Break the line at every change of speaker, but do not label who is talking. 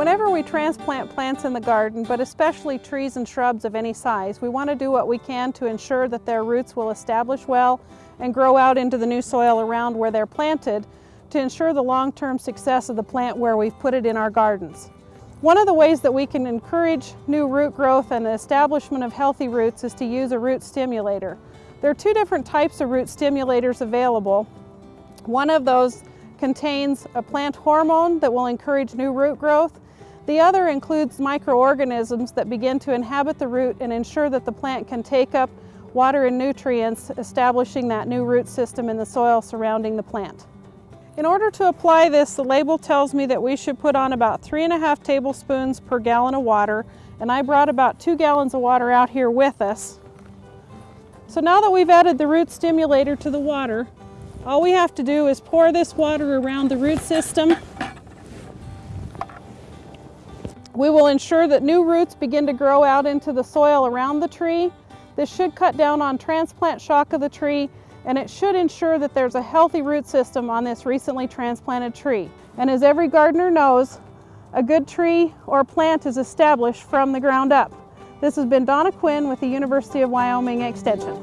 Whenever we transplant plants in the garden, but especially trees and shrubs of any size, we want to do what we can to ensure that their roots will establish well and grow out into the new soil around where they're planted to ensure the long-term success of the plant where we've put it in our gardens. One of the ways that we can encourage new root growth and the establishment of healthy roots is to use a root stimulator. There are two different types of root stimulators available. One of those contains a plant hormone that will encourage new root growth the other includes microorganisms that begin to inhabit the root and ensure that the plant can take up water and nutrients, establishing that new root system in the soil surrounding the plant. In order to apply this, the label tells me that we should put on about three and a half tablespoons per gallon of water, and I brought about two gallons of water out here with us. So now that we've added the root stimulator to the water, all we have to do is pour this water around the root system we will ensure that new roots begin to grow out into the soil around the tree. This should cut down on transplant shock of the tree and it should ensure that there's a healthy root system on this recently transplanted tree. And as every gardener knows, a good tree or plant is established from the ground up. This has been Donna Cuin with the University of Wyoming Extension.